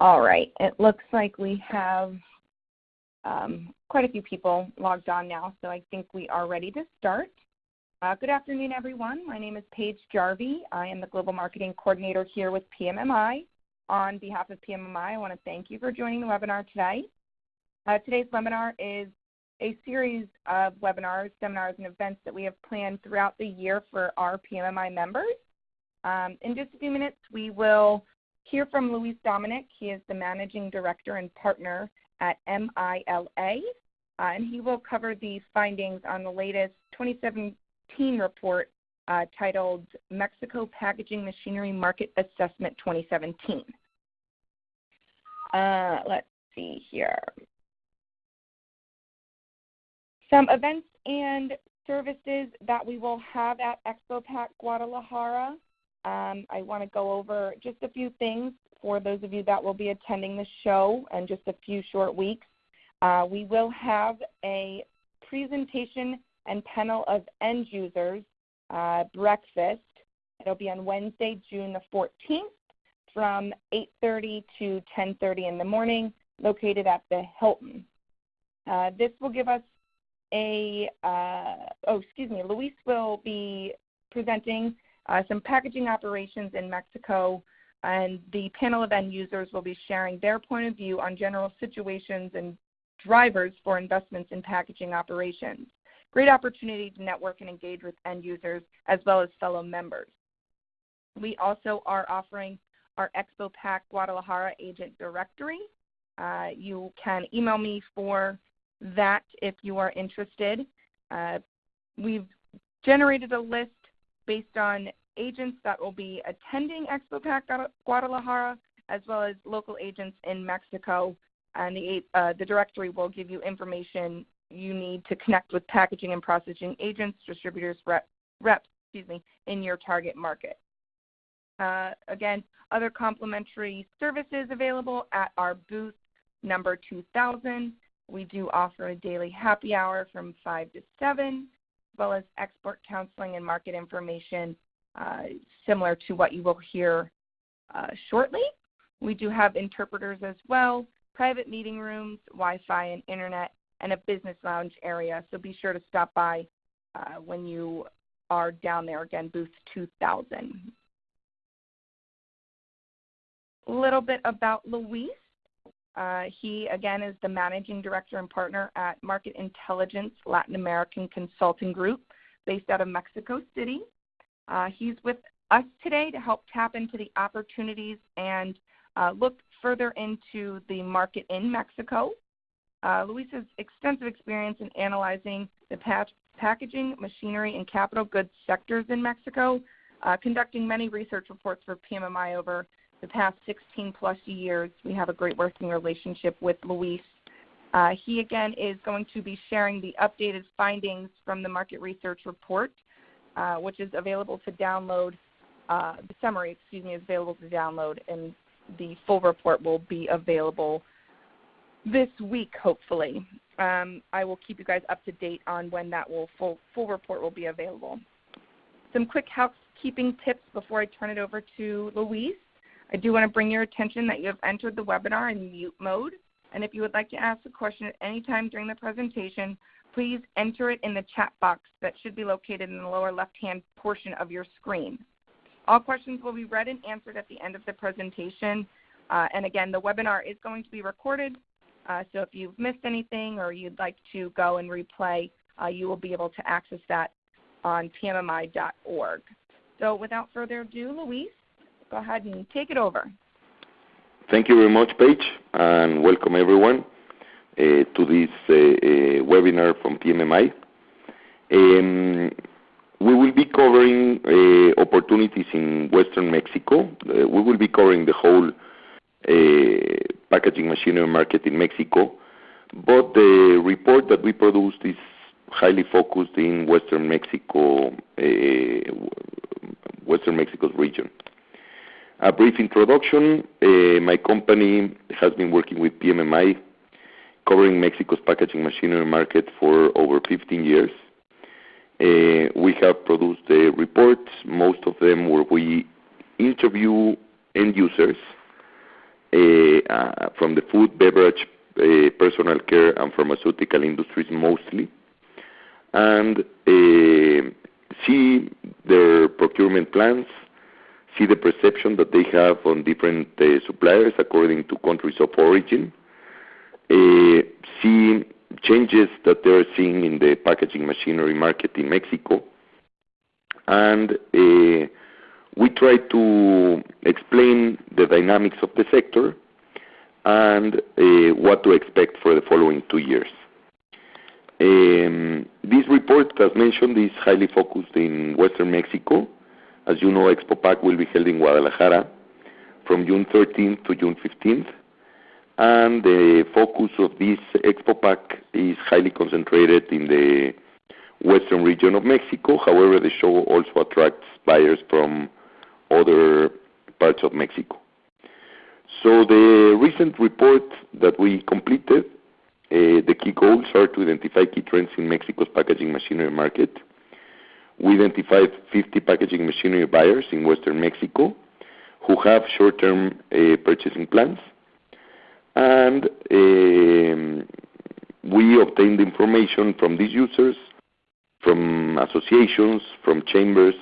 All right. It looks like we have um, quite a few people logged on now, so I think we are ready to start. Uh, good afternoon, everyone. My name is Paige Jarvie. I am the Global Marketing Coordinator here with PMMI. On behalf of PMMI, I want to thank you for joining the webinar today. Uh, today's webinar is a series of webinars, seminars, and events that we have planned throughout the year for our PMMI members. Um, in just a few minutes, we will hear from Luis Dominic. He is the Managing Director and Partner at MILA, uh, and he will cover the findings on the latest 2017 report uh, titled Mexico Packaging Machinery Market Assessment 2017. Uh, let's see here. Some events and services that we will have at ExpoPack Guadalajara. Um, I want to go over just a few things for those of you that will be attending the show in just a few short weeks. Uh, we will have a presentation and panel of end users uh, breakfast. It'll be on Wednesday, June the 14th from 8.30 to 10.30 in the morning located at the Hilton. Uh, this will give us a, uh, oh, excuse me, Luis will be presenting some packaging operations in Mexico, and the panel of end users will be sharing their point of view on general situations and drivers for investments in packaging operations. Great opportunity to network and engage with end users as well as fellow members. We also are offering our Expo Pack Guadalajara agent directory. Uh, you can email me for that if you are interested. Uh, we've generated a list based on agents that will be attending Expo Pack Guadalajara as well as local agents in Mexico. And the, uh, the directory will give you information you need to connect with packaging and processing agents, distributors, rep, reps, excuse me, in your target market. Uh, again, other complimentary services available at our booth number 2000. We do offer a daily happy hour from 5 to 7, as well as export counseling and market information similar to what you will hear uh, shortly. We do have interpreters as well, private meeting rooms, Wi-Fi and internet, and a business lounge area. So be sure to stop by uh, when you are down there again, booth 2000. A little bit about Luis. Uh, he, again, is the managing director and partner at Market Intelligence Latin American Consulting Group based out of Mexico City. Uh, he's with us today to help tap into the opportunities and uh, look further into the market in Mexico. Uh, Luis has extensive experience in analyzing the packaging, machinery, and capital goods sectors in Mexico, uh, conducting many research reports for PMMI over the past 16 plus years. We have a great working relationship with Luis. Uh, he again is going to be sharing the updated findings from the market research report, uh, which is available to download. Uh, the summary, excuse me, is available to download, and the full report will be available this week, hopefully. Um, I will keep you guys up to date on when that will full full report will be available. Some quick housekeeping tips before I turn it over to Luis. I do want to bring your attention that you have entered the webinar in mute mode, and if you would like to ask a question at any time during the presentation, please enter it in the chat box that should be located in the lower left-hand portion of your screen. All questions will be read and answered at the end of the presentation. Uh, and again, the webinar is going to be recorded, uh, so if you've missed anything or you'd like to go and replay, uh, you will be able to access that on pmmi.org. So without further ado, Luis, go ahead and take it over. Thank you very much, Paige, and welcome everyone to this uh, uh, webinar from PMMI. Um, we will be covering uh, opportunities in Western Mexico. Uh, we will be covering the whole uh, packaging machinery market in Mexico, but the report that we produced is highly focused in Western Mexico, Western Mexico's region. A brief introduction. My company has been working with PMMI, covering Mexico's packaging machinery market for over 15 years. Uh, we have produced reports, most of them where we interview end users uh, uh, from the food, beverage, uh, personal care, and pharmaceutical industries mostly, and see their procurement plans, see the perception that they have on different suppliers according to countries of origin, see changes that they're seeing in the packaging machinery market in Mexico. And eh, we try to explain the dynamics of the sector and eh, what to expect for the following two years. This report, as mentioned, is highly focused in Western Mexico. As you know, Expo Pack will be held in Guadalajara from June 13th to June 15th. And the focus of this Expo Pack is highly concentrated in the western region of Mexico. However, the show also attracts buyers from other parts of Mexico. So the recent report that we completed, eh, the key goals are to identify key trends in Mexico's packaging machinery market. We identified 50 packaging machinery buyers in Western Mexico who have short-term eh, purchasing plans. And um, we obtained information from these users, from associations, from chambers,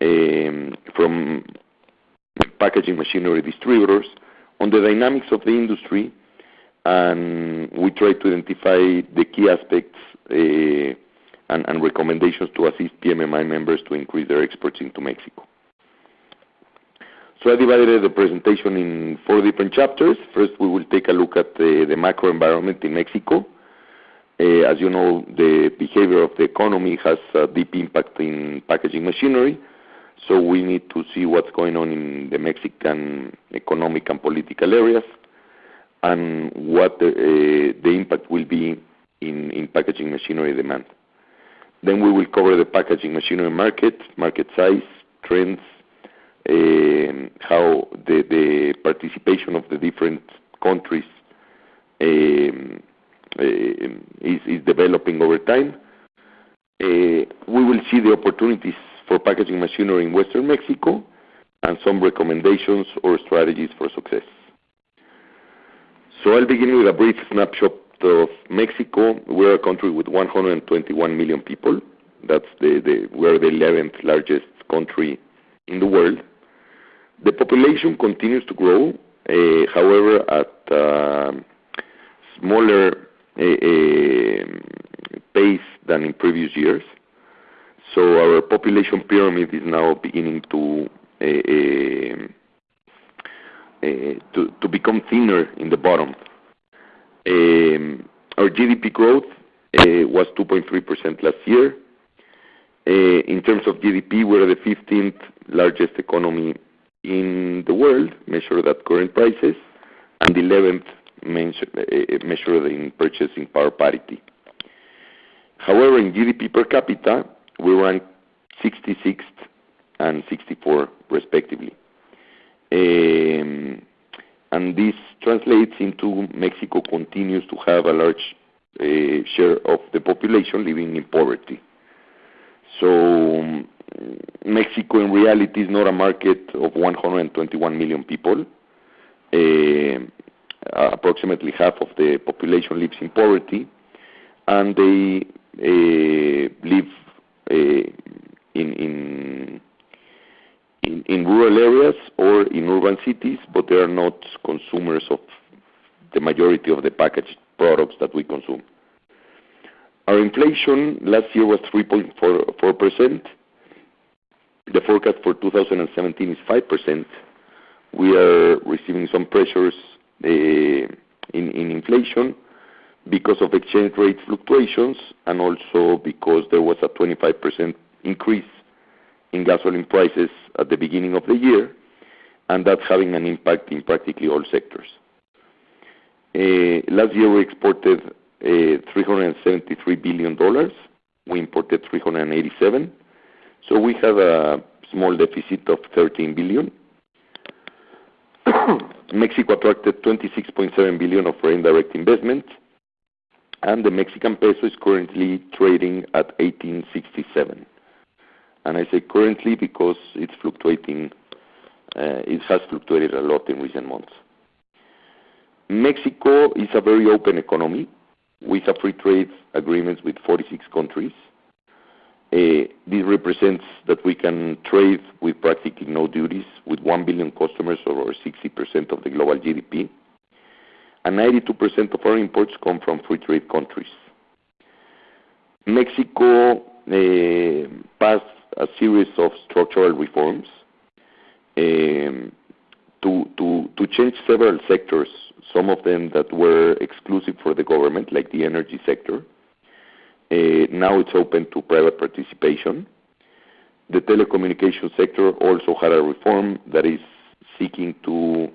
um, from packaging machinery distributors on the dynamics of the industry, and we try to identify the key aspects uh, and recommendations to assist PMMI members to increase their exports into Mexico. I divided the presentation in four different chapters. First, we will take a look at the macro environment in Mexico. Uh, as you know, the behavior of the economy has a deep impact in packaging machinery, so we need to see what's going on in the Mexican economic and political areas and what uh, the impact will be in packaging machinery demand. Then we will cover the packaging machinery market, market size, trends, Um, how the participation of the different countries um, um, is developing over time. Uh, we will see the opportunities for packaging machinery in Western Mexico and some recommendations or strategies for success. So I'll begin with a brief snapshot of Mexico. We're a country with 121 million people. We're the 11th largest country in the world. The population continues to grow, eh, however, at a smaller eh, eh, pace than in previous years. So our population pyramid is now beginning to to become thinner in the bottom. Our GDP growth was 2.3% last year. In terms of GDP, we're the 15th largest economy in the world, measured at current prices, and 11th eh, measured in purchasing power parity. However, in GDP per capita, we rank 66th and 64th respectively. And this translates into Mexico continues to have a large eh, share of the population living in poverty. Um, Mexico, in reality, is not a market of 121 million people. Uh, approximately half of the population lives in poverty, and they uh, live uh, in rural areas or in urban cities, but they are not consumers of the majority of the packaged products that we consume. Our inflation last year was 3.4%. The forecast for 2017 is 5%. We are receiving some pressures uh, in inflation because of exchange rate fluctuations and also because there was a 25% increase in gasoline prices at the beginning of the year, and that's having an impact in practically all sectors. Uh, last year, we exported $373 billion. We imported $387 billion. So we have a small deficit of 13 billion. Mexico attracted 26.7 billion of foreign direct investment, and the Mexican peso is currently trading at 1867. And I say currently because it's fluctuating. Uh, it has fluctuated a lot in recent months. Mexico is a very open economy. We have free trade agreements with 46 countries. Uh, this represents that we can trade with practically no duties with 1 billion customers or 60% of the global GDP. and 92% of our imports come from free trade countries. Mexico uh, passed a series of structural reforms um, to change several sectors, some of them that were exclusive for the government, like the energy sector. Uh, now it's open to private participation. The telecommunication sector also had a reform that is seeking to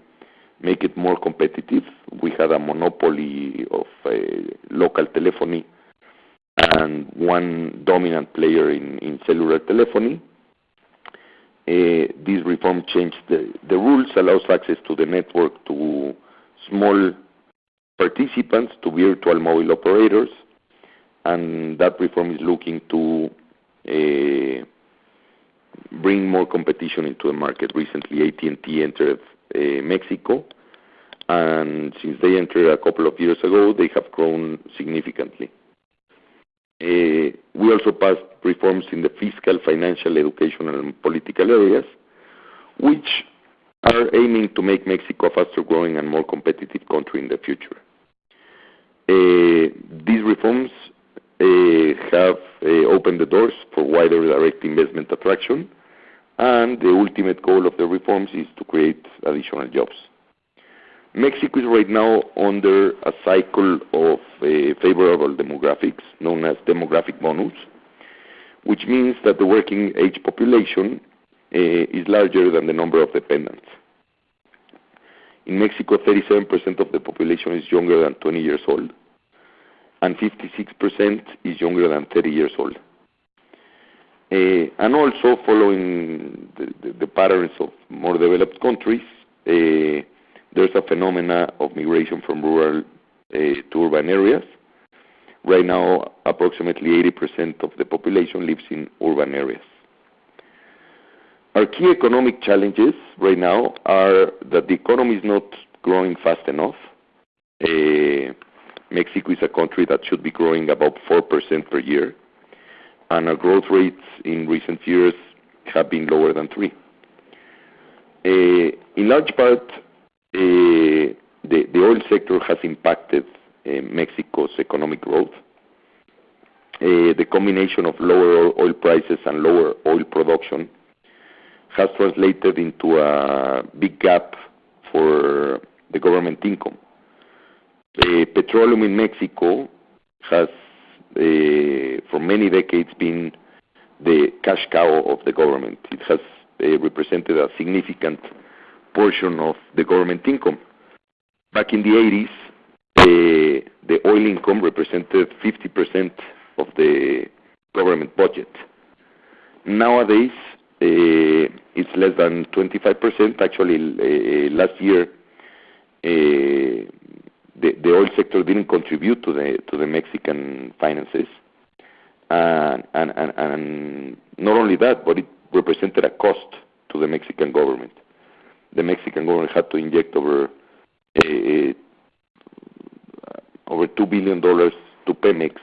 make it more competitive. We had a monopoly of uh, local telephony and one dominant player in cellular telephony. Uh, this reform changed the rules, allows access to the network to small participants, to virtual mobile operators, and that reform is looking to uh, bring more competition into the market. Recently, AT&T entered uh, Mexico, and since they entered a couple of years ago, they have grown significantly. Uh, we also passed reforms in the fiscal, financial, educational, and political areas, which are aiming to make Mexico a faster-growing and more competitive country in the future. Uh, these reforms uh, have uh, opened the doors for wider direct investment attraction, and the ultimate goal of the reforms is to create additional jobs. Mexico is right now under a cycle of favorable demographics known as demographic bonus, which means that the working age population Eh, is larger than the number of dependents. In Mexico, 37% of the population is younger than 20 years old, and 56% is younger than 30 years old. Eh, and also following the patterns of more developed countries, eh, there's a phenomena of migration from rural to urban areas. Right now, approximately 80% of the population lives in urban areas. Our key economic challenges right now are that the economy is not growing fast enough. Uh, Mexico is a country that should be growing about 4% per year, and our growth rates in recent years have been lower than 3%. Uh, in large part, uh, the oil sector has impacted Mexico's economic growth. The combination of lower oil prices and lower oil production has translated into a big gap for the government income. Petroleum in Mexico has, uh, for many decades, been the cash cow of the government. It has uh, represented a significant portion of the government income. Back in the '80s, uh, the oil income represented 50% of the government budget. Nowadays, Uh, it's less than 25%. Actually, uh, last year, uh, the oil sector didn't contribute to to the Mexican finances. And not only that, but it represented a cost to the Mexican government. The Mexican government had to inject over over $2 billion to Pemex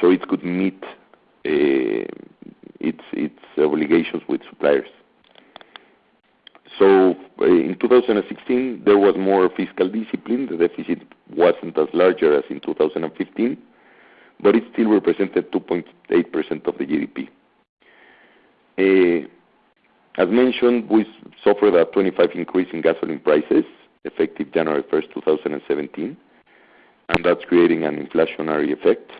so it could meet Uh, its obligations with suppliers. So uh, in 2016, there was more fiscal discipline. The deficit wasn't as large as in 2015, but it still represented 2.8% of the GDP. Uh, as mentioned, we suffered a 25 increase in gasoline prices effective January 1st, 2017, and that's creating an inflationary effect.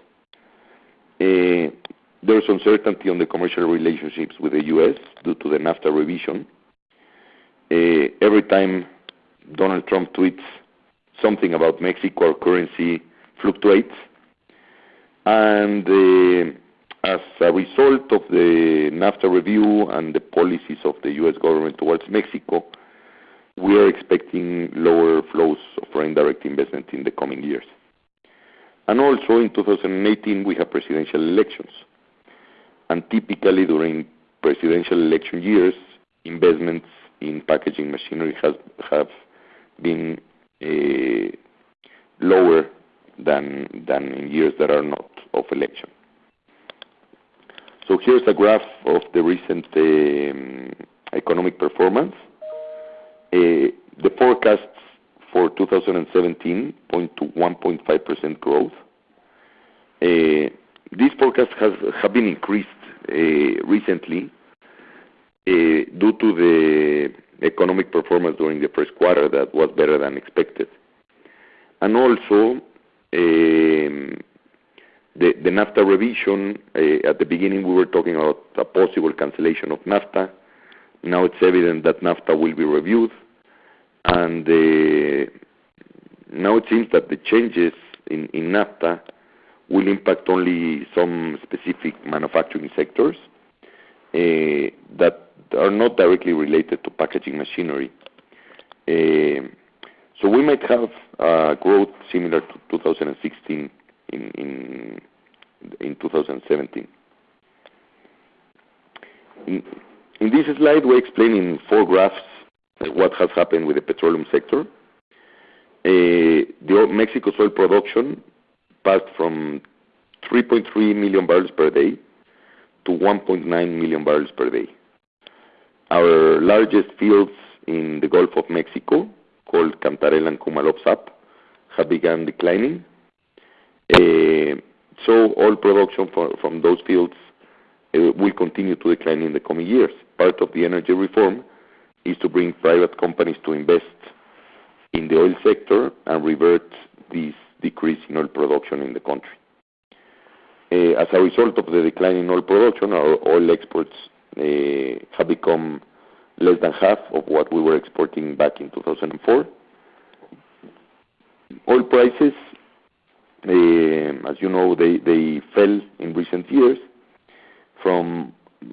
There's uncertainty on the commercial relationships with the U.S. due to the NAFTA revision. Uh, every time Donald Trump tweets something about Mexico, our currency fluctuates. And uh, as a result of the NAFTA review and the policies of the U.S. government towards Mexico, we are expecting lower flows of foreign direct investment in the coming years. And also in 2018, we have presidential elections. Typically, during presidential election years, investments in packaging machinery have been eh, lower than in years that are not of election. So here's a graph of the recent eh, economic performance. Eh, the forecasts for 2017 point to 1.5% growth. These forecasts have been increased Uh, recently uh, due to the economic performance during the first quarter that was better than expected. And also, um, the NAFTA revision, uh, at the beginning, we were talking about a possible cancellation of NAFTA. Now it's evident that NAFTA will be reviewed, and now it seems that the changes in NAFTA will impact only some specific manufacturing sectors eh, that are not directly related to packaging machinery. Eh, so we might have growth similar to 2016 in 2017. In this slide, we explain in four graphs what has happened with the petroleum sector. Eh, the Mexico's oil production passed from 3.3 million barrels per day to 1.9 million barrels per day. Our largest fields in the Gulf of Mexico, called Cantarell and Ku-Maloob-Zaap, have begun declining. Eh, so oil production from those fields eh, will continue to decline in the coming years. Part of the energy reform is to bring private companies to invest in the oil sector and revert this decrease in oil production in the country. Eh, as a result of the decline in oil production, our oil exports eh, have become less than half of what we were exporting back in 2004. Oil prices, eh, as you know, they they fell in recent years from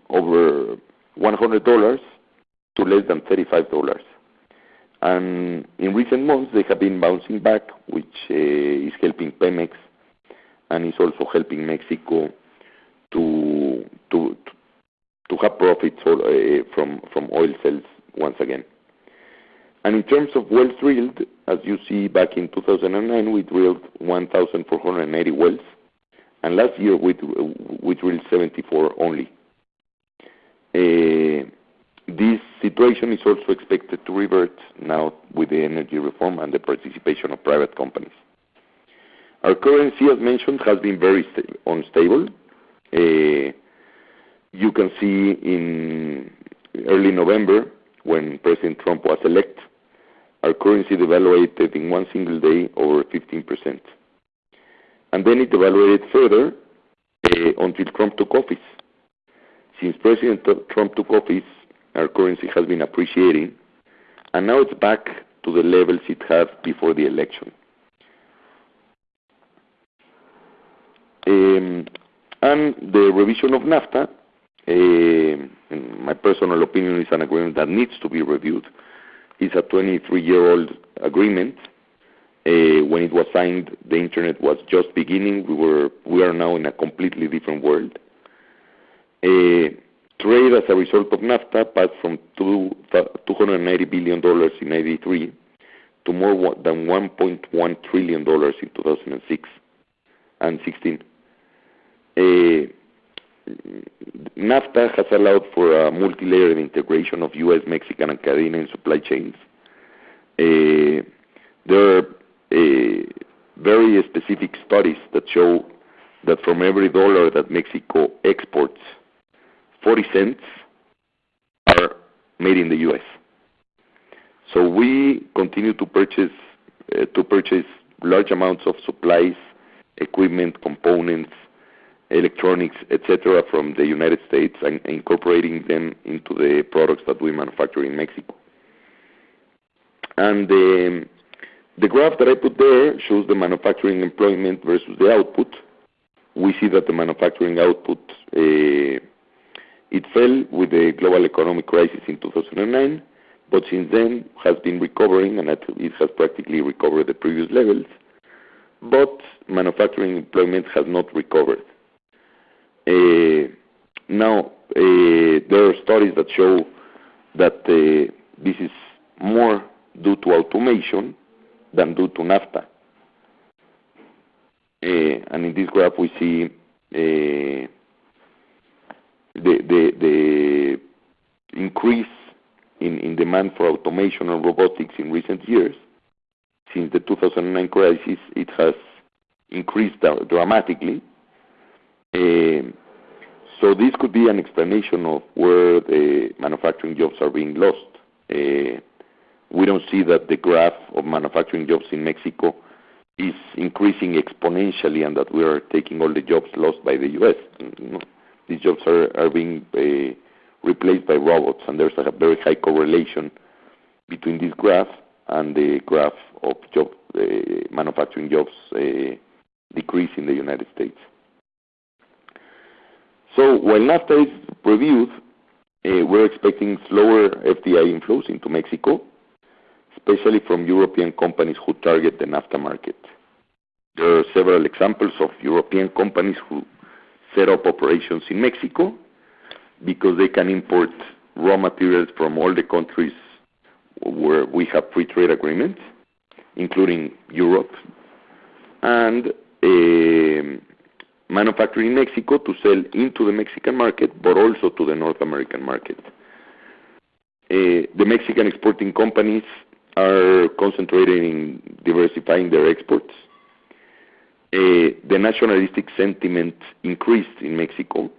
over $100 to less than $35. And in recent months, they have been bouncing back, which eh, is helping Pemex and is also helping Mexico to to to to have profits eh, from from oil sales once again. And in terms of wells drilled, as you see back in 2009, we drilled 1,480 wells, and last year we drilled 74 only. Eh, This situation is also expected to revert now with the energy reform and the participation of private companies. Our currency, as mentioned, has been very unstable. Uh, you can see in early November, when President Trump was elected, our currency devaluated in one single day over 15%. And then it devaluated further uh, until Trump took office. Since President Trump took office, our currency has been appreciating, and now it's back to the levels it had before the election. Um, and the revision of NAFTA, uh, in my personal opinion, is an agreement that needs to be reviewed. It's a 23-year-old agreement. Uh, when it was signed, the internet was just beginning. We were we are now in a completely different world. Uh, Trade as a result of NAFTA passed from $280 billion in 1993 to more than $1.1 trillion in 2006 and 2016. Eh, NAFTA has allowed for a multilayered integration of U.S., Mexican, and Canadian supply chains. Eh, there are eh, very specific studies that show that from every dollar that Mexico exports, $0.40 are made in the U.S. So we continue uh, to purchase large amounts of supplies, equipment, components, electronics, etc., from the United States and incorporating them into the products that we manufacture in Mexico. And um, the graph that I put there shows the manufacturing employment versus the output. We see that the manufacturing output, uh, it fell with the global economic crisis in 2009, but since then has been recovering, and it has practically recovered the previous levels. But manufacturing employment has not recovered. Uh, now, uh, there are studies that show that uh, this is more due to automation than due to NAFTA. And in this graph, we see the the, the increase in in demand for automation and robotics in recent years. Since the 2009 crisis, it has increased dramatically. Um, so this could be an explanation of where the manufacturing jobs are being lost. We don't see that the graph of manufacturing jobs in Mexico is increasing exponentially and that we are taking all the jobs lost by the U.S. These jobs are are being uh, replaced by robots, and there's a very high correlation between this graph and the graph of job uh, manufacturing jobs decrease in the United States. So while NAFTA is reviewed, we're expecting slower FDI inflows into Mexico, especially from European companies who target the NAFTA market. There are several examples of European companies who set up operations in Mexico because they can import raw materials from all the countries where we have free trade agreements, including Europe, and eh, manufacture in Mexico to sell into the Mexican market, but also to the North American market. Eh, the Mexican exporting companies are concentrating in diversifying their exports. The nationalistic sentiment increased in Mexico.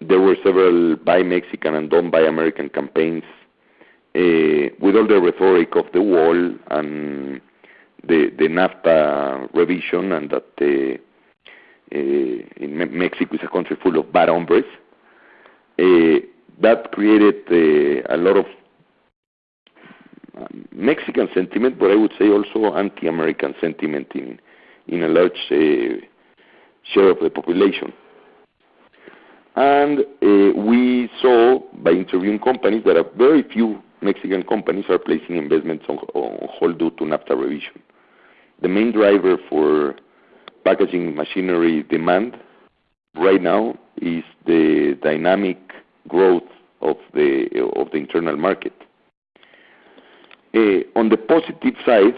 There were several Buy Mexican and Don't Buy American campaigns. Eh, with all the rhetoric of the wall and the NAFTA revision, and that eh, eh, Mexico is a country full of bad hombres, that created a lot of um, Mexican sentiment, but I would say also anti-American sentiment in a large uh, share of the population. And uh, we saw by interviewing companies that very few Mexican companies are placing investments on hold due to NAFTA revision. The main driver for packaging machinery demand right now is the dynamic growth of the of the internal market. Uh, on the positive side,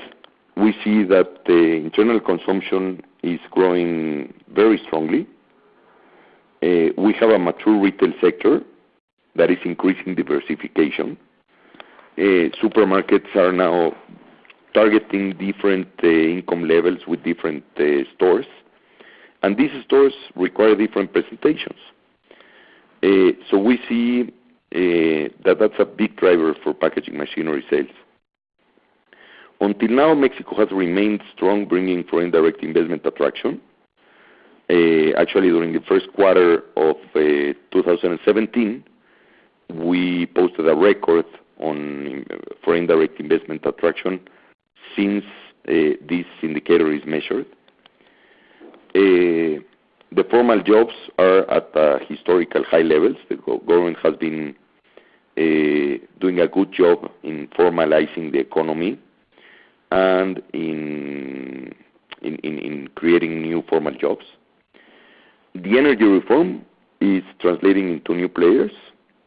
we see that the internal consumption is growing very strongly. Uh, we have a mature retail sector that is increasing diversification. Uh, supermarkets are now targeting different uh, income levels with different stores, and these stores require different presentations. Uh so we see that that's a big driver for packaging machinery sales. Until now, Mexico has remained strong, bringing foreign direct investment attraction. Uh, actually, during the first quarter of uh, 2017, we posted a record on uh, foreign direct investment attraction since this indicator is measured. The formal jobs are at historical high levels. The government has been doing a good job in formalizing the economy and in in, in, in creating new formal jobs. The energy reform is translating into new players,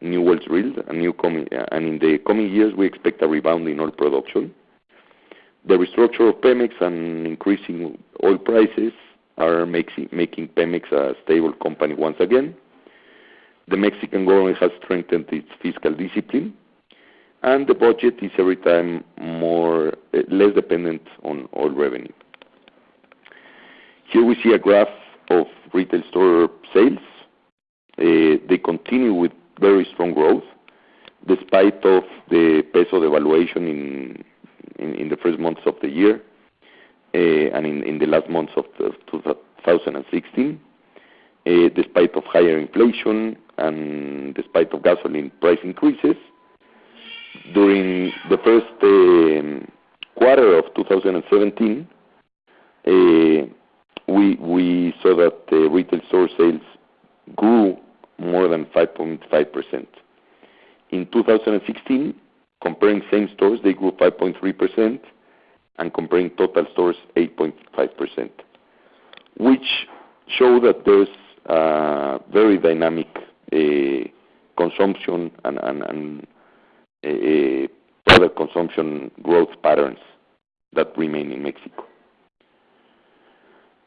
new wells drilled, and new coming, and in the coming years, we expect a rebound in oil production. The restructure of Pemex and increasing oil prices are making Pemex a stable company once again. The Mexican government has strengthened its fiscal discipline, and the budget is every time more eh, less dependent on oil revenue. Here we see a graph of retail store sales. Eh, they continue with very strong growth despite of the peso devaluation in the first months of the year, eh, and in the last months of 2016, despite of higher inflation and despite of gasoline price increases. During the first um, quarter of 2017, uh, we saw that the retail store sales grew more than 5.5%. In 2016, comparing same stores, they grew 5.3%, and comparing total stores, 8.5%, which show that there's a very dynamic uh, consumption and other consumption growth patterns that remain in Mexico.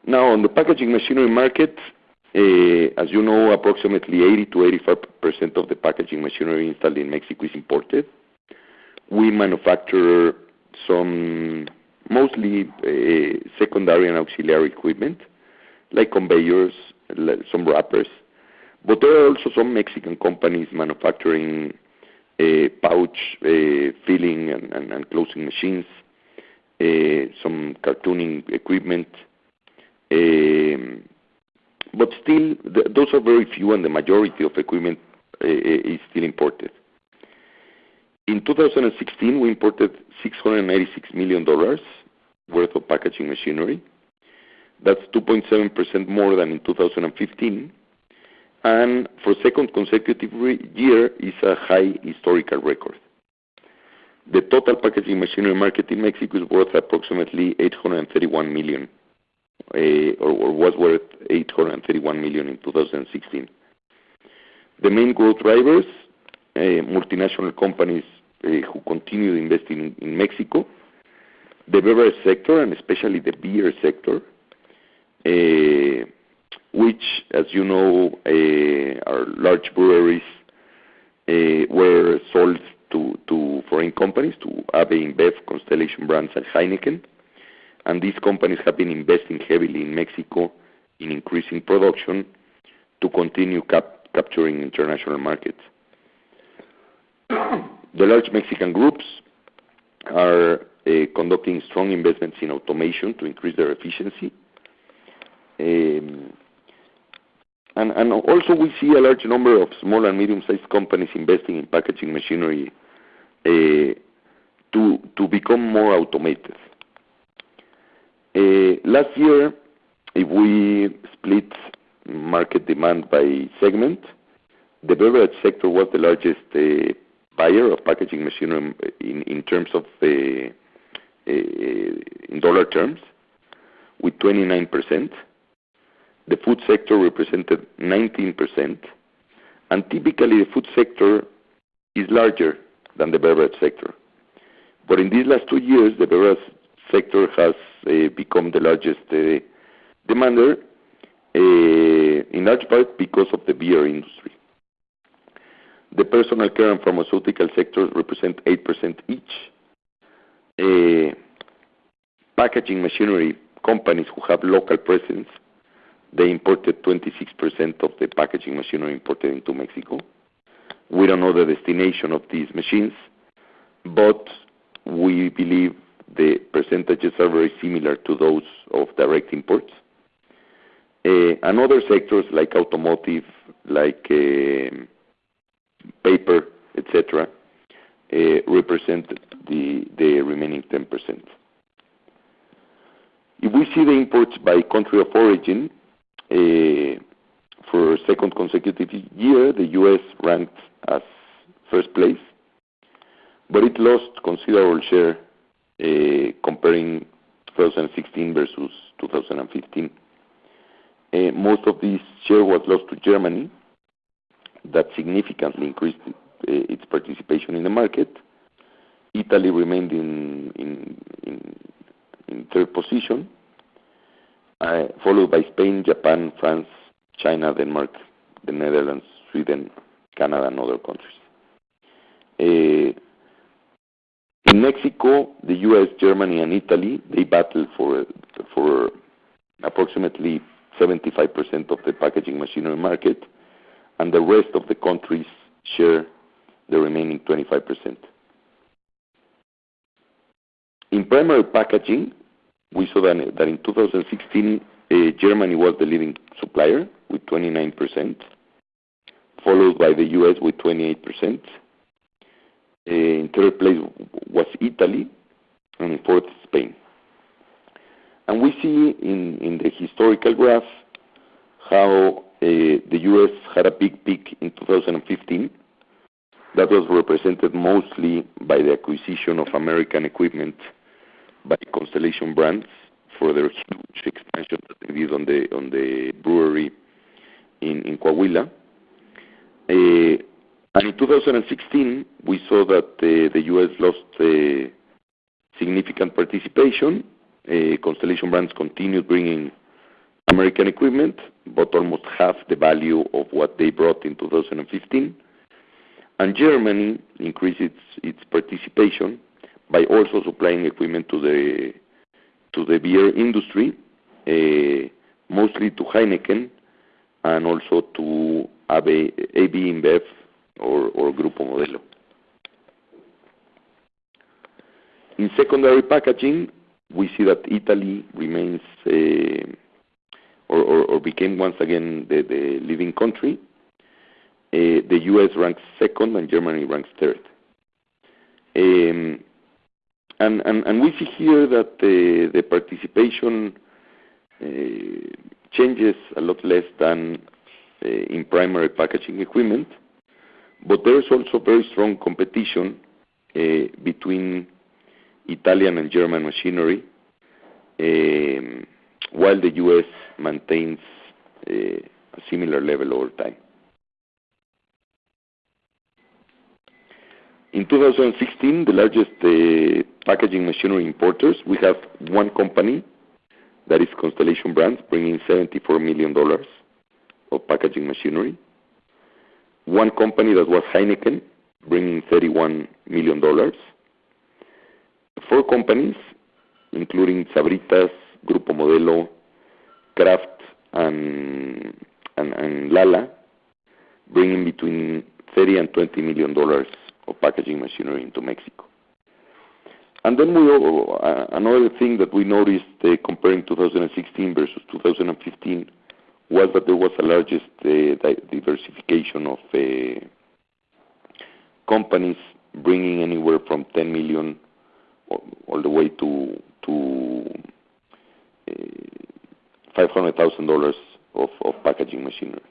Now, on the packaging machinery market, as you know, approximately 80%-85% of the packaging machinery installed in Mexico is imported. We manufacture some mostly secondary and auxiliary equipment like conveyors, some wrappers. But there are also some Mexican companies manufacturing pouch filling and closing machines, some cartoning equipment. But still, those are very few, and the majority of equipment is still imported. In 2016, we imported $686 million worth of packaging machinery. That's 2.7% more than in 2015. And for second consecutive year, it's a high historical record. The total packaging machinery market in Mexico is worth approximately $831 million eh, or was worth 831 million in 2016. The main growth drivers, eh, multinational companies eh, who continue investing in Mexico, the beverage sector, and especially the beer sector, which, as you know, uh, are large breweries uh, were sold to foreign companies, to AB InBev, Constellation Brands, and Heineken. And these companies have been investing heavily in Mexico in increasing production to continue capturing international markets. The large Mexican groups are uh, conducting strong investments in automation to increase their efficiency. Um, And also, we see a large number of small and medium-sized companies investing in packaging machinery eh, to to become more automated. Eh, last year, if we split market demand by segment, the beverage sector was the largest eh, buyer of packaging machinery in in terms of in dollar terms, with 29%. The food sector represented 19%. And typically, the food sector is larger than the beverage sector. But in these last two years, the beverage sector has uh, become the largest uh, demander, uh, in large part because of the beer industry. The personal care and pharmaceutical sectors represent 8% each. Packaging machinery companies who have local presence, they imported 26% of the packaging machinery imported into Mexico. We don't know the destination of these machines, but we believe the percentages are very similar to those of direct imports. Eh, and other sectors like automotive, like eh, paper, etc., eh, represent the remaining 10%. If we see the imports by country of origin, Uh, for a second consecutive year, the U.S. ranked as first place, but it lost considerable share uh, comparing 2016 versus 2015. Uh, most of this share was lost to Germany that significantly increased its participation in the market. Italy remained in third position, Uh, followed by Spain, Japan, France, China, Denmark, the Netherlands, Sweden, Canada, and other countries. Uh, in Mexico, the U.S., Germany, and Italy, they battled for approximately 75% of the packaging machinery market, and the rest of the countries share the remaining 25%. In primary packaging, we saw that in 2016, uh, Germany was the leading supplier with 29%, followed by the U.S. with 28%. Uh, in third place was Italy, and in fourth, Spain. And we see in the historical graph how uh, the U.S. had a big peak in 2015 that was represented mostly by the acquisition of American equipment by Constellation Brands for their huge expansion that they did on the brewery in in Coahuila. Uh, and in 2016, we saw that uh, the U.S. lost uh, significant participation. Constellation Brands continued bringing American equipment, but almost half the value of what they brought in 2015. and Germany increased its participation by also supplying equipment to the beer industry, uh, mostly to Heineken and also to AB InBev or Grupo Modelo. In secondary packaging, we see that Italy remains uh, or became once again the leading country. Uh, the U.S. ranks second, and Germany ranks third. Um, And we see here that the participation uh, changes a lot less than uh, in primary packaging equipment. But there is also very strong competition uh, between Italian and German machinery, um, while the U.S. maintains a similar level over time. In 2016, the largest uh, packaging machinery importers, we have one company, that is Constellation Brands, bringing $74 million of packaging machinery. One company that was Heineken, bringing $31 million. Four companies, including Sabritas, Grupo Modelo, Kraft, and Lala, bringing between $30 million and $20 million of packaging machinery into Mexico. And then we. another thing that we noticed uh, comparing 2016 versus 2015 was that there was the largest uh, diversification of uh, companies bringing anywhere from $10 million all the way to to $500,000 of packaging machinery.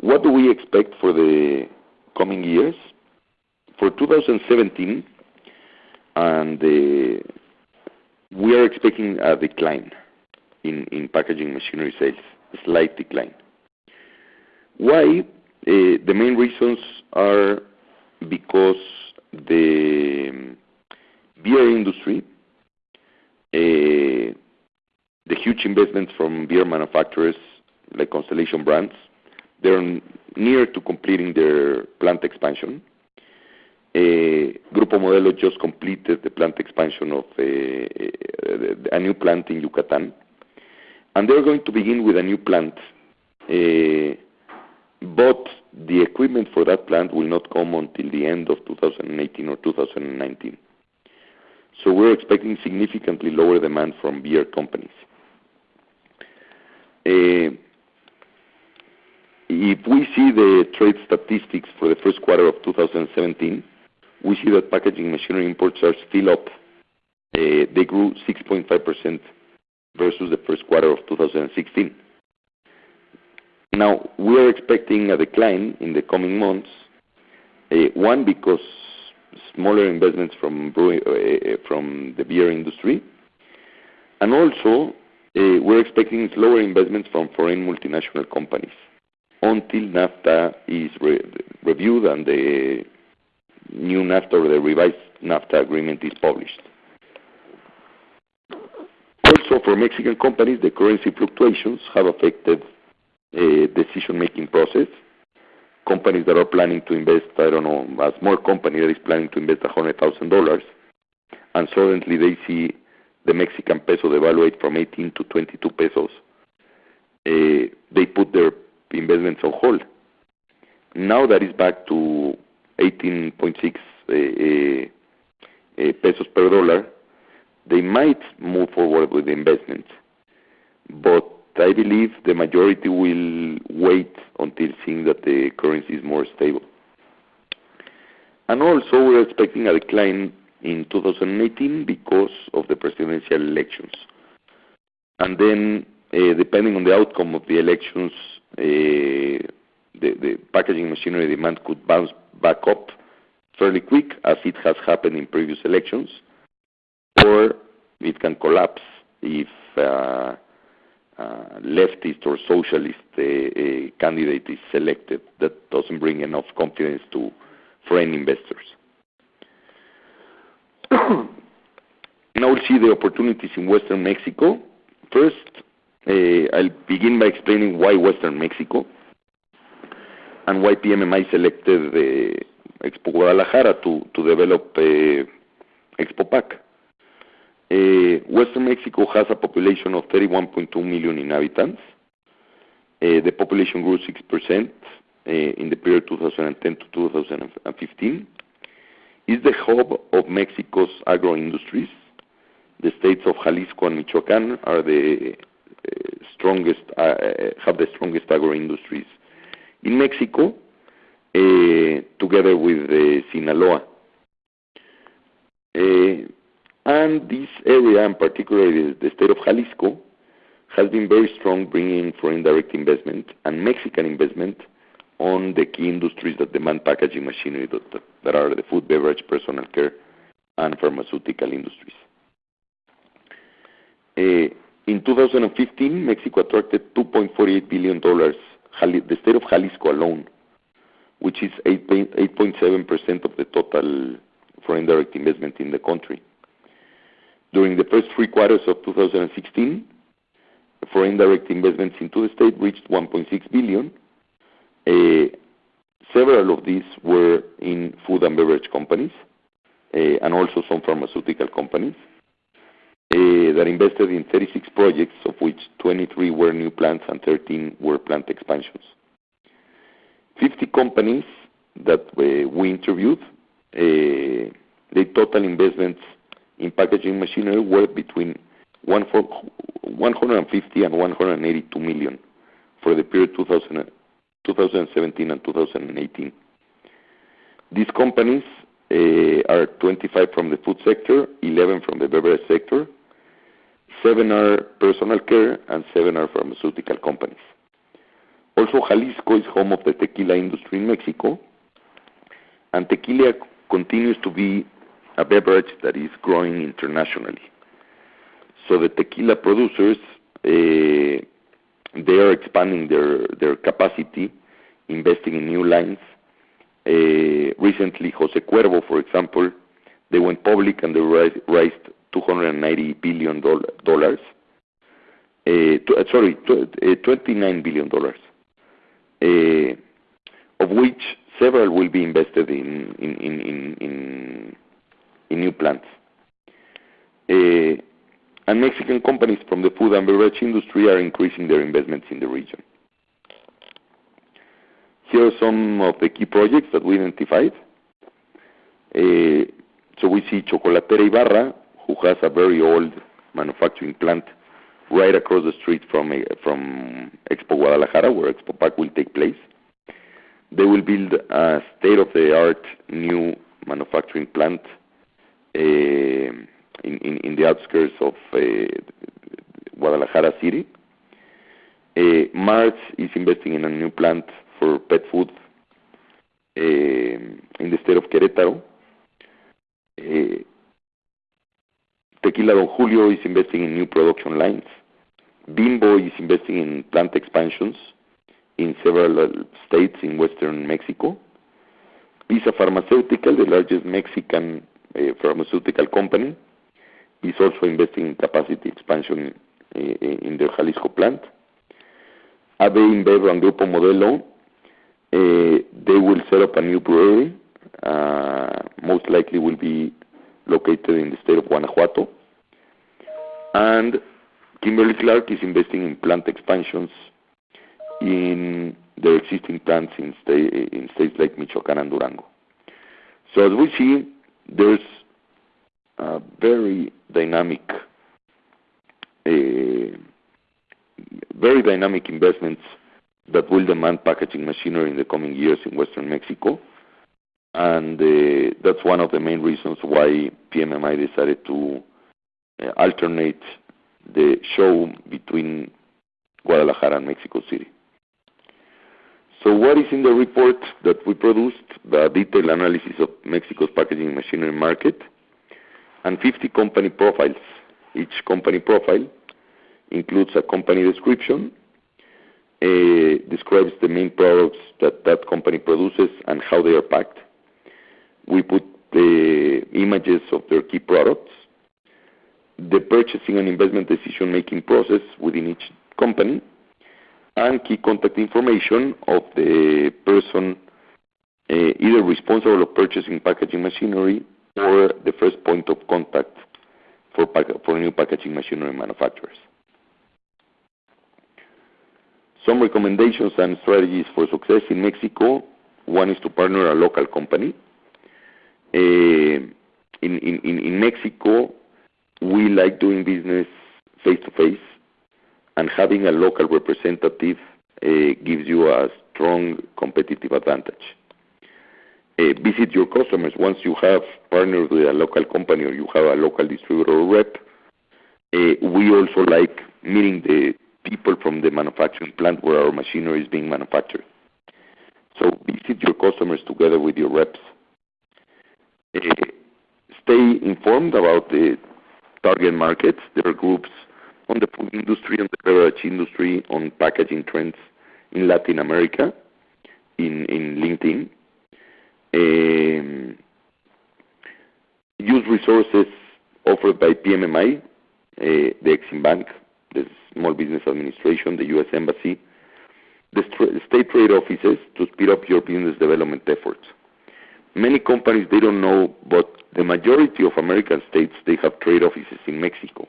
What do we expect for the coming years? For 2017, we are expecting a decline in packaging machinery sales, a slight decline. Why? Eh, the main reasons are because the beer industry, eh, the huge investments from beer manufacturers like Constellation Brands, they're near to completing their plant expansion. Eh, Grupo Modelo just completed the plant expansion of eh, eh, a new plant in Yucatan, and they're going to begin with a new plant. But the equipment for that plant will not come until the end of 2018 or 2019. So We're expecting significantly lower demand from beer companies. If we see the trade statistics for the first quarter of 2017, we see that packaging machinery imports are still up. Uh, they grew 6.5% versus the first quarter of 2016. Now We are expecting a decline in the coming months. Uh, one, because smaller investments from uh, from the beer industry, and also, we're expecting slower investments from foreign multinational companies until NAFTA is reviewed and the new NAFTA or the revised NAFTA agreement is published. Also, for Mexican companies, the currency fluctuations have affected the decision-making process. Companies that are planning to invest, I don't know, a small company that is planning to invest $100,000, and suddenly they see the Mexican peso devaluate from 18 to 22 pesos, uh, they put their investments on hold. Now that is back to 18.6 eh, eh, eh, pesos per dollar, they might move forward with the investment. But I believe the majority will wait until seeing that the currency is more stable. And also, we're expecting a decline in 2018 because of the presidential elections. And then, depending on the outcome of the elections, Uh, the packaging machinery demand could bounce back up fairly quick, as it has happened in previous elections, or it can collapse if a leftist or socialist candidate is selected that doesn't bring enough confidence to foreign investors. Now we'll see the opportunities in Western Mexico. First, Eh, I'll begin by explaining why Western Mexico and why PMMI selected Expo Guadalajara to develop eh, Expo Expopac. Eh, Western Mexico has a population of 31.2 million inhabitants. The population grew 6% in the period 2010 to 2015. It's the hub of Mexico's agro industries. The states of Jalisco and Michoacán Uh, uh, have the strongest agro industries in Mexico, uh, together with Sinaloa. And this area, and particularly the state of Jalisco, has been very strong bringing foreign direct investment and Mexican investment on the key industries that demand packaging machinery that are the food, beverage, personal care, and pharmaceutical industries. In 2015, Mexico attracted $2.48 billion, the state of Jalisco alone, which is 8.7% of the total foreign direct investment in the country. During the first three quarters of 2016, foreign direct investments into the state reached $1.6 billion. Uh, several of these were in food and beverage companies, uh, and also some pharmaceutical companies Eh, that invested in 36 projects, of which 23 were new plants and 13 were plant expansions. 50 companies that eh, we interviewed, eh, the total investments in packaging machinery were between $150 million and $182 million for the period 2017 and 2018. These companies are 25 from the food sector, 11 from the beverage sector, seven are personal care, and seven are pharmaceutical companies. Also, Jalisco is home of the tequila industry in Mexico, and tequila continues to be a beverage that is growing internationally. So the tequila producers, eh, they are expanding their their capacity, investing in new lines. Eh, recently, Jose Cuervo, for example, they went public, and they raised $290 billion. Eh, eh, sorry, eh, $29 billion, of which several will be invested in in in in new plants. And Mexican companies from the food and beverage industry are increasing their investments in the region. Here are some of the key projects that we identified. So we see Chocolatera Ibarra, who has a very old manufacturing plant right across the street from Expo Guadalajara, where Expo Pack will take place. They will build a state-of-the-art new manufacturing plant eh, in the outskirts of eh, Guadalajara City. Eh, Mars is investing in a new plant for pet food in the state of Querétaro. Tequila Don Julio is investing in new production lines. Bimbo is investing in plant expansions in several uh, states in Western Mexico. PiSA Farmacéutica, the largest Mexican uh, pharmaceutical company, is also investing in capacity expansion uh, in their Jalisco plant. AB InBev and Grupo Modelo, they will set up a new brewery, most likely will be located in the state of Guanajuato. And Kimberly-Clark is investing in plant expansions in their existing plants in states like Michoacán and Durango. So as we see, there's a very dynamic uh very dynamic investments that will demand packaging machinery in the coming years in Western Mexico. And uh, that's one of the main reasons why PMMI decided to uh, alternate the show between Guadalajara and Mexico City. So what is in the report that we produced? The detailed analysis of Mexico's packaging machinery market and 50 company profiles. Each company profile includes a company description, uh, describes the main products that that company produces and how they are packed. We put the images of their key products, the purchasing and investment decision-making process within each company, and key contact information of the person eh, either responsible of purchasing packaging machinery or the first point of contact for new packaging machinery manufacturers. Some recommendations and strategies for success in Mexico. One is to partner a local company. Uh, in in in in Mexico, we like doing business face-to-face, and having a local representative uh, gives you a strong competitive advantage. Uh, visit your customers. Once you have partnered with a local company or you have a local distributor or rep, we also like meeting the people from the manufacturing plant where our machinery is being manufactured. So visit your customers together with your reps. Eh, stay informed about the target markets. their groups on the food industry and the beverage industry on packaging trends in Latin America in LinkedIn. Eh, use resources offered by PMMI, eh, the Exim Bank, the Small Business Administration, the U.S. Embassy, the state trade offices to speed up your business development efforts. Many companies, they don't know, but the majority of American states, they have trade offices in Mexico.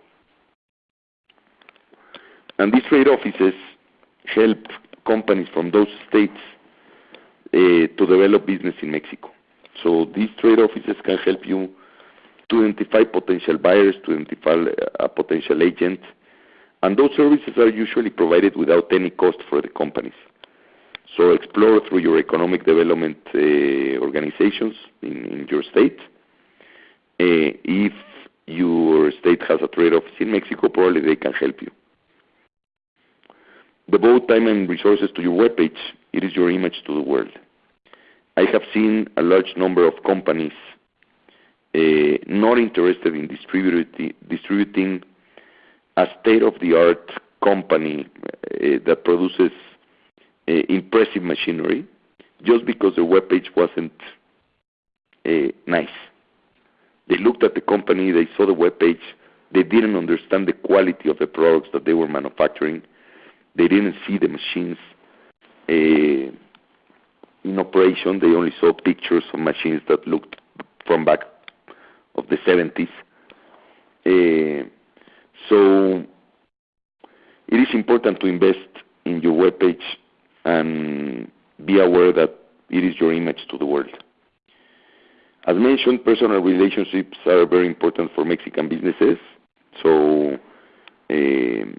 And these trade offices help companies from those states eh, to develop business in Mexico. So these trade offices can help you to identify potential buyers, to identify eh, a potential agent, and those services are usually provided without any cost for the companies. So explore through your economic development uh, organizations in your state. Uh, if your state has a trade office in Mexico, probably they can help you. Devote time and resources to your webpage. It is your image to the world. I have seen a large number of companies uh, not interested in distributing a state-of-the-art company that produces Eh, impressive machinery just because their webpage wasn't eh, nice. They looked at the company, they saw the webpage, they didn't understand the quality of the products that they were manufacturing. They didn't see the machines eh, in operation. They only saw pictures of machines that looked from back of the '70s. So It is important to invest in your webpage and be aware that it is your image to the world. As mentioned, personal relationships are very important for Mexican businesses. So um,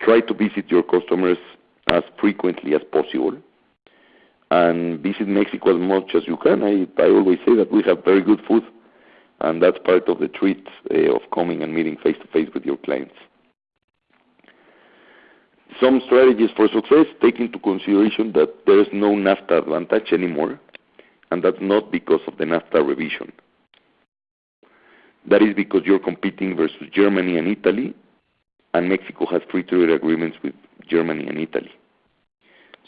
try to visit your customers as frequently as possible and visit Mexico as much as you can. I always say that we have very good food, and that's part of the treat of coming and meeting face-to-face with your clients. Some strategies for success, take into consideration that there is no NAFTA advantage anymore, and that's not because of the NAFTA revision. That is because you're competing versus Germany and Italy, and Mexico has free trade agreements with Germany and Italy.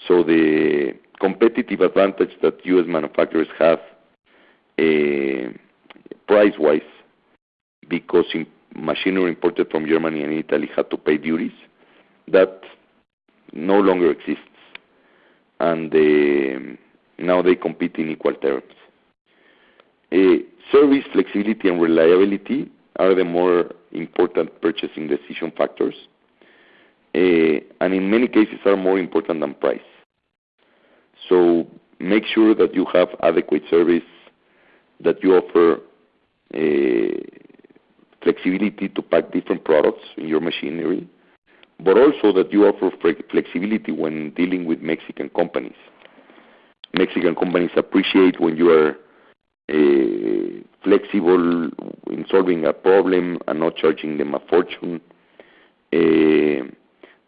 So the competitive advantage that U.S. manufacturers have eh, price-wise, because machinery imported from Germany and Italy had to pay duties, that no longer exists. And they, now they compete in equal terms. Uh, service, flexibility, and reliability are the more important purchasing decision factors, uh, and in many cases are more important than price. So make sure that you have adequate service, that you offer uh, flexibility to pack different products in your machinery, but also that you offer flexibility when dealing with Mexican companies. Mexican companies appreciate when you are flexible in solving a problem and not charging them a fortune.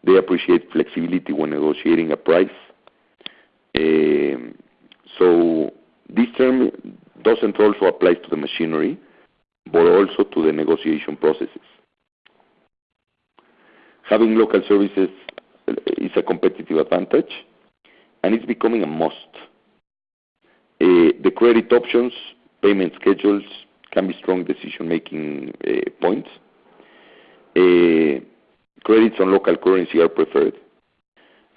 They appreciate flexibility when negotiating a price. Uh, so this term doesn't also apply to the machinery, but also to the negotiation processes. Having local services uh, is a competitive advantage, and it's becoming a must. Uh, the credit options, payment schedules can be strong decision-making uh, points. Credits on local currency are preferred.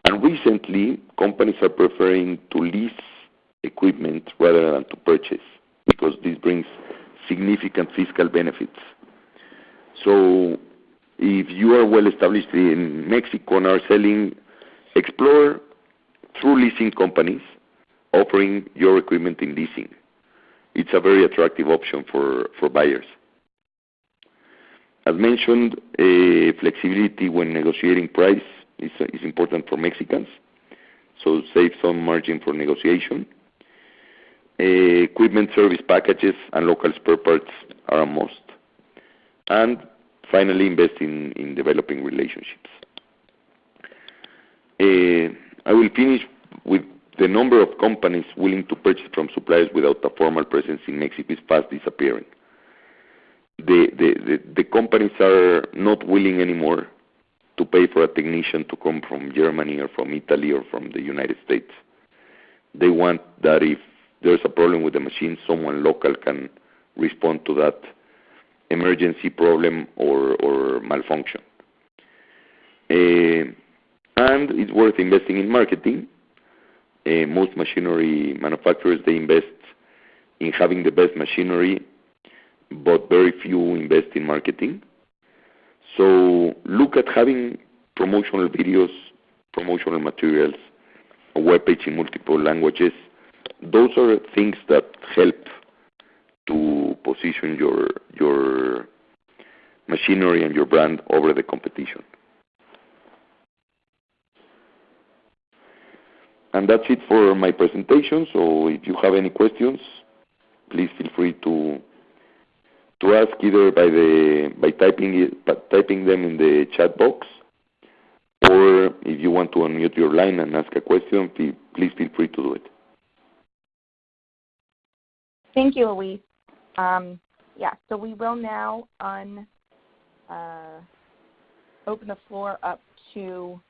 And recently, companies are preferring to lease equipment rather than to purchase because this brings significant fiscal benefits. If you are well established in Mexico and are selling, explore through leasing companies offering your equipment in leasing. It's a very attractive option for buyers. As mentioned, eh, flexibility when negotiating price is important for Mexicans, so save some margin for negotiation. Eh, equipment service packages and local spare parts are a must. Finally, invest in in developing relationships. Uh, I will finish with the number of companies willing to purchase from suppliers without a formal presence in Mexico is fast disappearing. The, the, the, the companies are not willing anymore to pay for a technician to come from Germany or from Italy or from the United States. They want that if there's a problem with the machine, someone local can respond to that emergency problem or or malfunction. Uh, and it's worth investing in marketing. Uh, most machinery manufacturers, they invest in having the best machinery, but very few invest in marketing. So look at having promotional videos, promotional materials, a webpage in multiple languages. Those are things that help to position your your machinery and your brand over the competition. And that's it for my presentation. So if you have any questions, please feel free to ask either by the by typing them in the chat box, or if you want to unmute your line and ask a question, please feel free to do it. Thank you, Luis. Um, we will now un uh, open the floor up to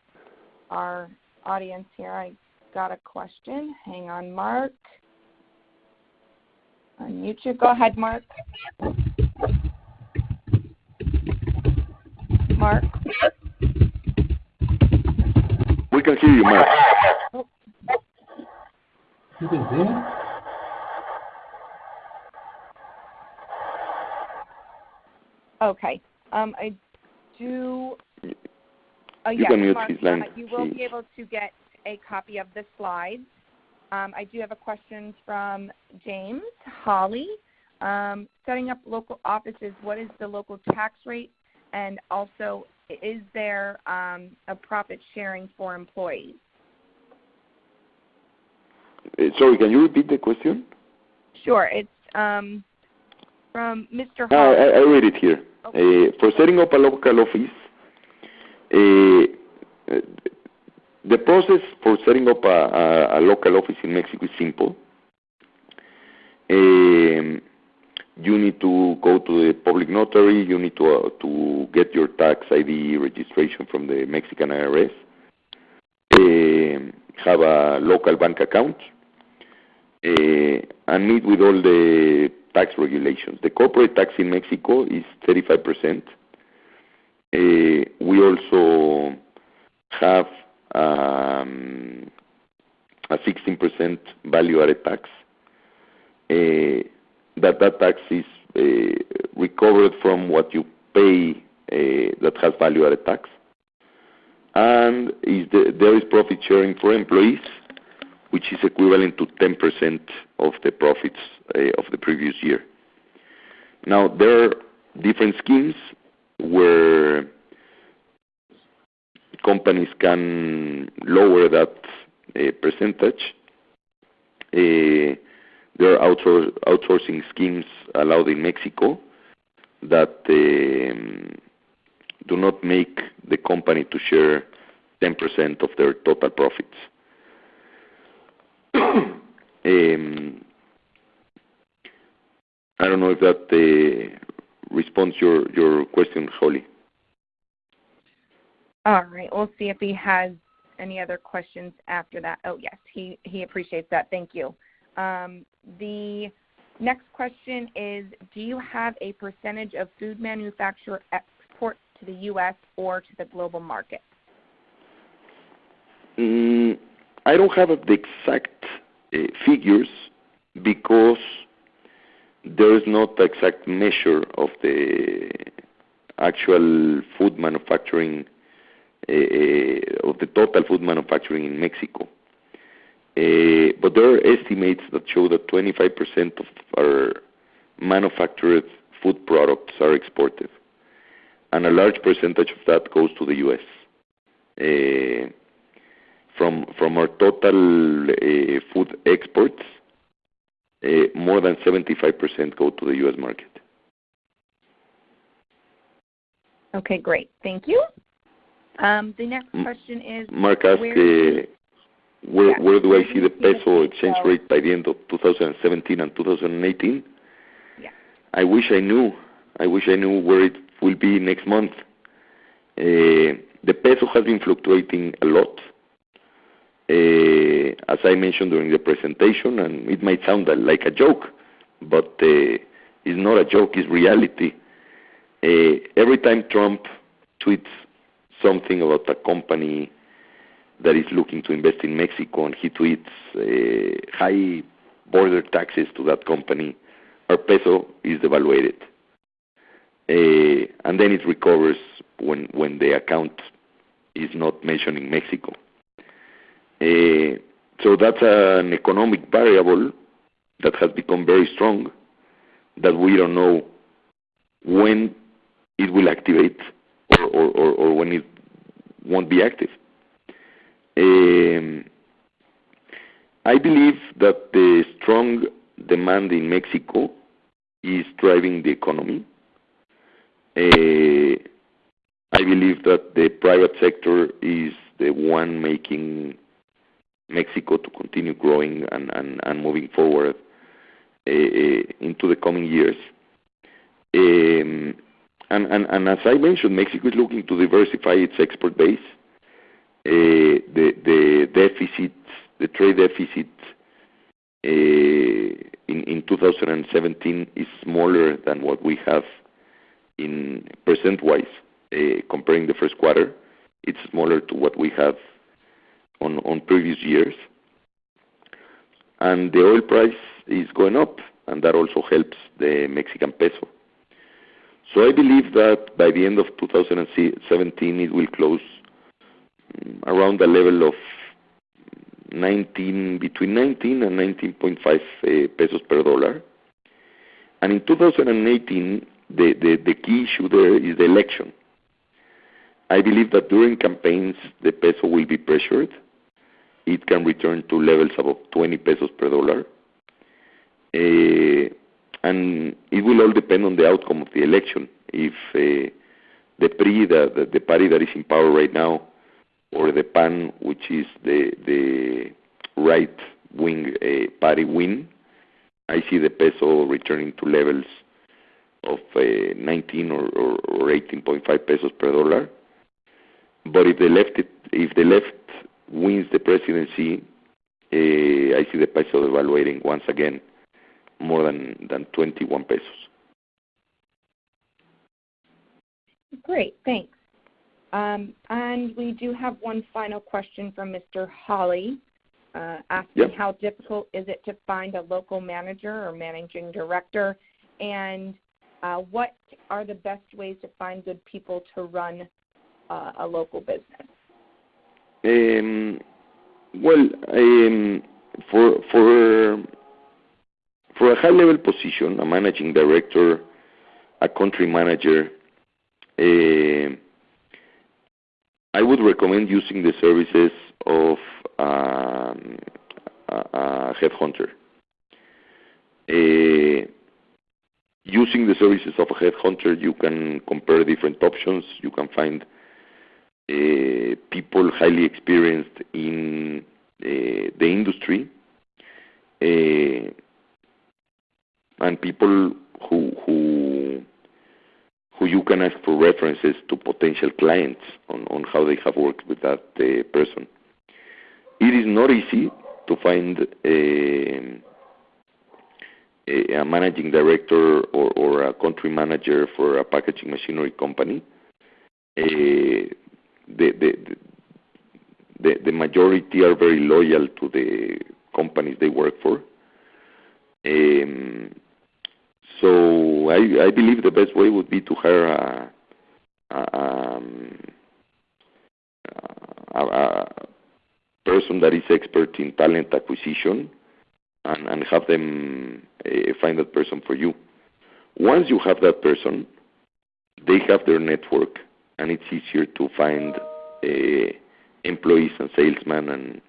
our audience here. I got a question. Hang on, Mark. Unmute you. Go ahead, Mark. Mark? We can hear you, Mark. You can hear Okay. Um, uh, you can mute his line. Mark, you will be able to get a copy of the slides. Um, I do have a question from James Hawley. Um, setting up local offices, what is the local tax rate? And also, is there a profit sharing for employees? Uh, sorry, can you repeat the question? Sure. It's from Mr. Ah, Hawley. I read it here. Okay. Eh, for setting up a local office, eh, the process for setting up a a local office in Mexico is simple. You need to go to the public notary. You need to uh, get your tax ID registration from the Mexican IRS, have a local bank account, eh, and meet with all the tax regulations. The corporate tax in Mexico is 35%. Uh, we also have um, a 16% value-added tax. Uh, that tax is uh, recovered from what you pay that has value-added tax. And there is profit sharing for employees, which is equivalent to 10% of the profits eh, of the previous year. Now, there are different schemes where companies can lower that eh, percentage. Eh, there are outsourcing schemes allowed in Mexico that do not make the company to share 10% of their total profits. I don't know if that responds your your question, Hawley. All right. We'll see if he has any other questions after that. Oh, yes, he, he appreciates that. Thank you. Um, the next question is, do you have a percentage of food manufacturer exports to the U.S. or to the global market? Mm, I don't have the exact uh, figures because there is not exact measure of the actual food manufacturing uh, of the total food manufacturing in Mexico. Uh, but there are estimates that show that 25% of our manufactured food products are exported, and a large percentage of that goes to the U.S. Uh, from from our total uh, food exports, uh, more than 75% go to the U.S. market. Okay, great. Thank you. Um, the next question is Mark asked, where, uh, where, do I see the peso exchange rate by the end of 2017 and 2018? Yeah. I wish I knew. I wish I knew where it will be next month. The peso has been fluctuating a lot. Uh, as I mentioned during the presentation, and it might sound like a joke, but uh, it's not a joke, it's reality. Uh, every time Trump tweets something about a company that is looking to invest in Mexico and he tweets high border taxes to that company, our peso is devaluated. Uh, and then it recovers when, when the account is not mentioning Mexico. Uh, so that's an economic variable that has become very strong that we don't know when it will activate or, when it won't be active. Um, I believe that the strong demand in Mexico is driving the economy. Uh, I believe that the private sector is the one making Mexico to continue growing and, moving forward uh, into the coming years. And, and, and as I mentioned, Mexico is looking to diversify its export base. Uh, the, the deficit, the trade deficit in, in 2017 is smaller than what we have in percent-wise comparing the first quarter. It's smaller to what we have on, previous years. And the oil price is going up, and that also helps the Mexican peso. So I believe that by the end of 2017, it will close mm, around the level of 19, between 19 and 19.5 uh, pesos per dollar. And in 2018, the, the, the key issue there is the election. I believe that during campaigns, the peso will be pressured. It can return to levels above 20 pesos per dollar. Uh, and it will all depend on the outcome of the election. If uh, the PRI, the, the, the, party that is in power right now, or the PAN, which is the, the right-wing uh, party, win, I see the peso returning to levels of uh, 19 or, or, or 18.5 pesos per dollar. But if the left, if the left wins the presidency, uh, I see the peso devaluating once again more than, than 21 pesos. Great, thanks. Um, and we do have one final question from Mr. Hawley, uh, asking Yep. how difficult is it to find a local manager or managing director, and uh, what are the best ways to find good people to run uh, a local business? Um, well, um, for for for a high-level position, a managing director, a country manager, uh, I would recommend using the services of um, a, a headhunter. Uh, using the services of a headhunter, you can compare different options. You can find people highly experienced in uh, the industry uh, and people who who who you can ask for references to potential clients on, on how they have worked with that uh, person. It is not easy to find a, a managing director or, or, a country manager for a packaging machinery company. Uh, the, the, the, the majority are very loyal to the companies they work for. Um, so I, I believe the best way would be to hire a, a, um, a, a person that is expert in talent acquisition and, and have them uh, find that person for you. Once you have that person, they have their network, and it's easier to find uh, employees and salesmen and,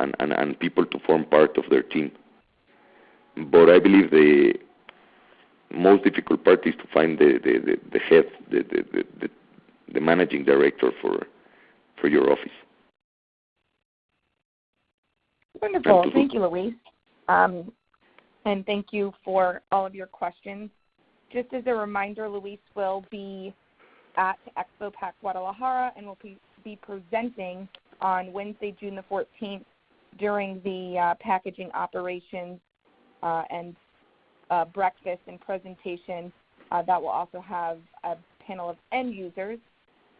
and, and, and people to form part of their team. But I believe the most difficult part is to find the, the, the, the head, the, the, the, the managing director for, for your office. Wonderful. Thank you, Luis. Um, and thank you for all of your questions. Just as a reminder, Luis will be at Expo Pack Guadalajara and will be, be presenting on Wednesday, June the 14th during the uh, packaging operations uh, and uh, breakfast and presentation uh, that will also have a panel of end users.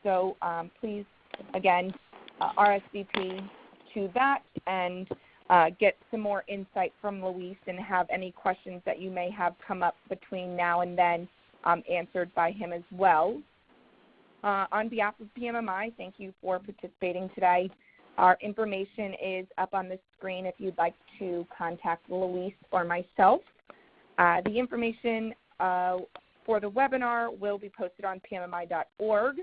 So um, please, again, uh, RSVP to that and uh, get some more insight from Luis and have any questions that you may have come up between now and then um, answered by him as well. Uh, on behalf of PMMI, thank you for participating today. Our information is up on the screen if you'd like to contact Luis or myself. Uh, the information uh, for the webinar will be posted on pmmi.org,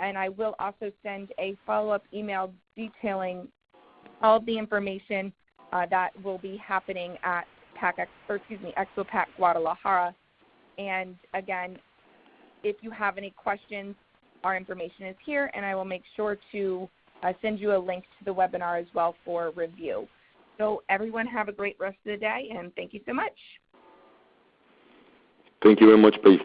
and I will also send a follow-up email detailing all of the information uh, that will be happening at PAC, or excuse me, Expo Pack Guadalajara. And again, if you have any questions, our information is here, and I will make sure to uh, send you a link to the webinar as well for review. So everyone have a great rest of the day, and thank you so much. Thank you very much, Paige.